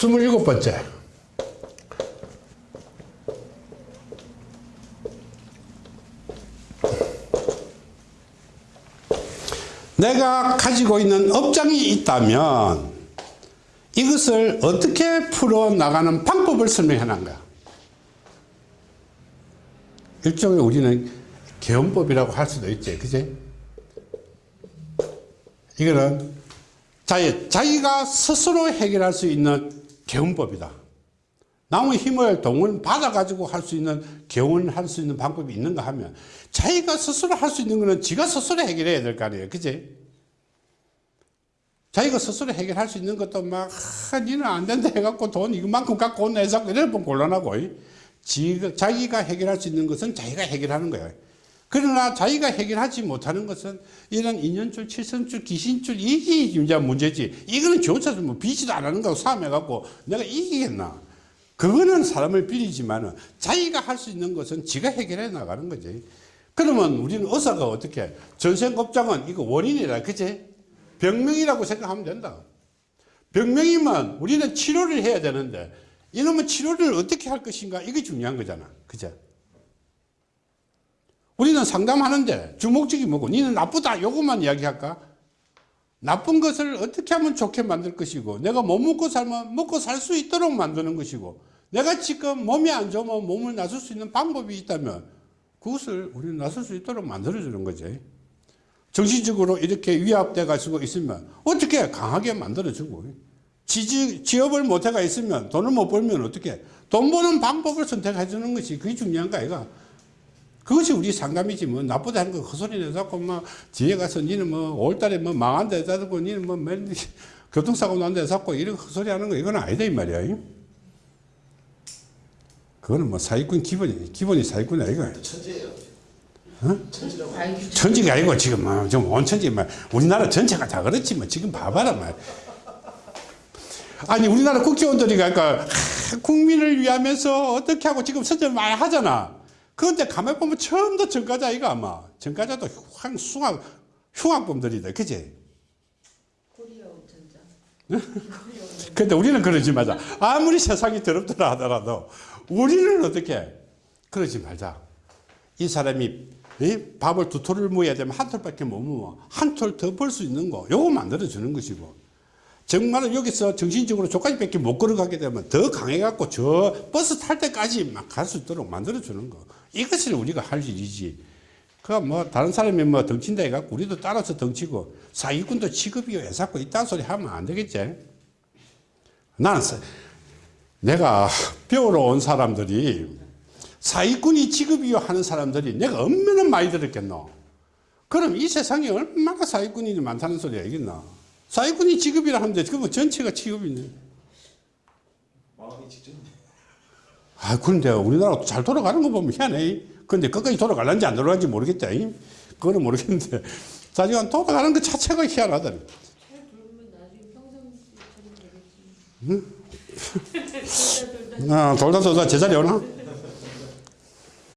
27번째. 내가 가지고 있는 업장이 있다면 이것을 어떻게 풀어나가는 방법을 설명해 놓은 거야. 일종의 우리는 개헌법이라고 할 수도 있지. 그지? 이거는 자기, 자기가 스스로 해결할 수 있는 개헌법이다. 남의 힘을 동원 받아가지고 할 수 있는 개헌할 수 있는 방법이 있는가 하면 자기가 스스로 할 수 있는 거는 지가 스스로 해결해야 될 거 아니에요. 그지? 자기가 스스로 해결할 수 있는 것도 막, 아, 니는 안 된다 해갖고 돈 이만큼 갖고 온나 해서 이래 보면 곤란하고, 지가, 자기가 해결할 수 있는 것은 자기가 해결하는 거예요. 그러나 자기가 해결하지 못하는 것은 이런 인연줄, 칠성줄, 귀신줄, 이게 이제 문제지. 이거는 조차도 뭐 비지도 안 하는 거고 싸움해갖고 내가 이기겠나. 그거는 사람을 빌리지만 자기가 할 수 있는 것은 지가 해결해 나가는 거지. 그러면 우리는 의사가 어떻게 전생겁장은 이거 원인이라 그지? 병명이라고 생각하면 된다. 병명이면 우리는 치료를 해야 되는데 이놈은 치료를 어떻게 할 것인가 이게 중요한 거잖아. 그죠? 우리는 상담하는데 주목적이 뭐고 니는 나쁘다 요것만 이야기할까? 나쁜 것을 어떻게 하면 좋게 만들 것이고 내가 못 먹고 살면 먹고 살 수 있도록 만드는 것이고 내가 지금 몸이 안 좋으면 몸을 나설 수 있는 방법이 있다면 그것을 우리는 나설 수 있도록 만들어주는 거지. 정신적으로 이렇게 위압돼 가지고 있으면 어떻게 강하게 만들어주고. 지지, 취업을 못해가 있으면 돈을 못 벌면 어떻게? 돈 버는 방법을 선택해 주는 것이 그게 중요한 거 아이가 그것이 우리 상담이지 뭐. 나쁘다 하는 거 헛소리 내자고 뭐 뒤에 가서 니는 뭐 5월달에 뭐 망한 데 자고 니는 뭐 맨, 교통사고 난데 자고 이런 헛소리 하는 거 이건 아니다 이 말이야 그거는 뭐 사기꾼 기본이 기본이 사기꾼 아이가 천재예요. 어? 천지가 아니고 지금 뭐 좀 온 천지 뭐 우리나라 전체가 다 그렇지 뭐. 지금 봐봐라 말. 아니 우리나라 국회의원들이 그러니까 국민을 위하면서 어떻게 하고 지금 선전 많이 하잖아 그런데 가만히 보면 처음부터 전과자 이거 아마 전과자도 황 숭악 흉악범들이다 그지. 근데 우리는 그러지 말자. 아무리 세상이 더럽더라 하더라도 우리는 어떻게? 그러지 말자. 이 사람이 이 밥을 두 톨을 모여야 되면 한 톨밖에 못 모아. 한 톨 더 벌 수 있는 거. 요거 만들어 주는 것이고 정말로 여기서 정신적으로 저까지 밖에 못 걸어가게 되면 더 강해갖고 저 버스 탈 때까지 막 갈 수 있도록 만들어 주는 거. 이것을 우리가 할 일이지. 그뭐 다른 사람이 뭐 덩친다 해갖고 우리도 따라서 덩치고 사기꾼도 취급이요. 해갖고 이딴 소리 하면 안 되겠지. 나는 사- 내가 배우러 온 사람들이 사기꾼이 취급이요 하는 사람들이 내가 얼마나 많이 들었겠노. 그럼 이 세상에 얼마나 사기꾼이 많다는 소리야 이겠나 사기꾼이 취급이라 하는데 그거 전체가 취급이네. 망하기 직전인데. 아 그런데 우리나라 잘 돌아가는 거 보면 희한해. 근데 끝까지 돌아갈는지 안 돌아가는지 모르겠다. 이. 그거는 모르겠는데. 자기가 돌아가는 것 자체가 희한하다. 돌다 아, 돌다 돌다 제자리 오나?